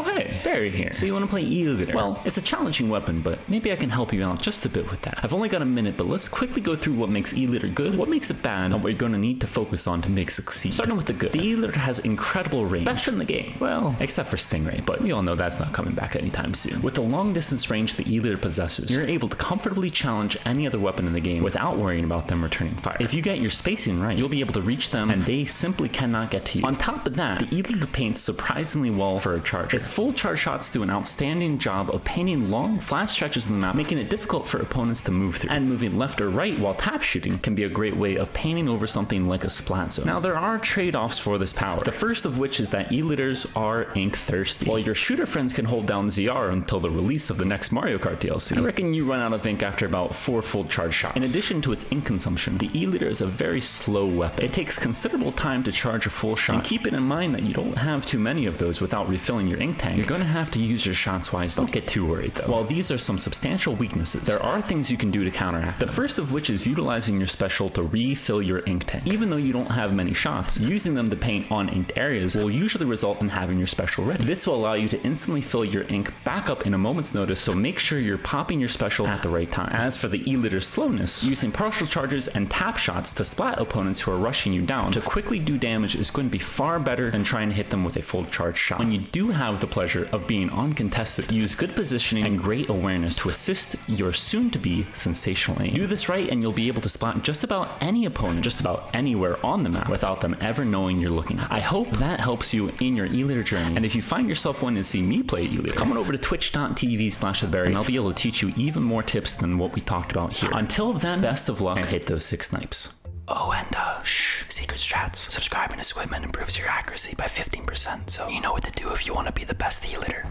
Oh hey, Barry here. So you want to play E-liter? Well, it's a challenging weapon, but maybe I can help you out just a bit with that. I've only got a minute, but let's quickly go through what makes E-liter good, what makes it bad, and what you're going to need to focus on to make succeed. Starting with the good. The E-liter has incredible range. Best in the game. Well, except for Stingray, but we all know that's not coming back anytime soon. With the long distance range the E-liter possesses, you're able to comfortably challenge any other weapon in the game without worrying about them returning fire. If you get your spacing right, you'll be able to reach them and they simply cannot get to you. On top of that, the E-liter paints surprisingly well for a charger. Its full charge shots do an outstanding job of painting long, flat stretches of the map, making it difficult for opponents to move through. And moving left or right while tap shooting can be a great way of painting over something like a splat zone. Now, there are trade-offs for this power. The first of which is that E-liters are ink thirsty. While your shooter friends can hold down ZR until the release of the next Mario Kart DLC, I reckon you run out of ink after about four full charge shots. In addition to its ink consumption, the E-liter is a very slow weapon. It takes considerable time to charge a full shot, and keep it in mind that you don't have too many of those without refilling your ink tank. You're going to have to use your shots wisely. Don't get too worried though. While these are some substantial weaknesses, there are things you can do to counteract them. The first of which is utilizing your special to refill your ink tank. Even though you don't have many shots, using them to paint on inked areas will usually result in having your special ready. This will allow you to instantly fill your ink back up in a moment's notice, so make sure you're popping your special at the right time. As for the E-liter slowness, using partial charges and tap shots to splat opponents who are rushing you down to quickly do damage is going to be far better than trying to hit them with a full charge shot. When you do have the pleasure of being on uncontested, use good positioning and great awareness to assist your soon-to-be sensational aim. Do this right and you'll be able to spot just about any opponent just about anywhere on the map without them ever knowing you're looking. I hope that helps you in your E-liter journey. And if you find yourself wanting to see me play E-liter, come on over to twitch.tv slash theberry and I'll be able to teach you even more tips than what we talked about here. Until then, best of luck and hit those six snipes. Oh, and uh, secret strats. Subscribing to Squidman improves your accuracy by 15%, so you know what to do if you want to be the best healer.